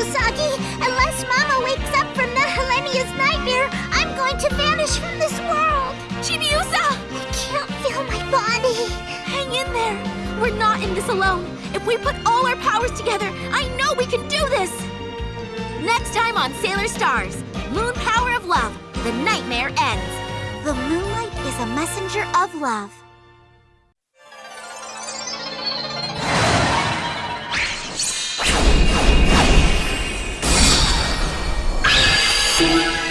Usagi. Unless Mama wakes up from Nehelenia's nightmare, I'm going to vanish from this world. Chibiusa! I can't feel my body. Hang in there. We're not in this alone. If we put all our powers together, I know we can do this! Next time on Sailor Stars, Moon Power of Love, The Nightmare Ends. The moonlight is a messenger of love. see.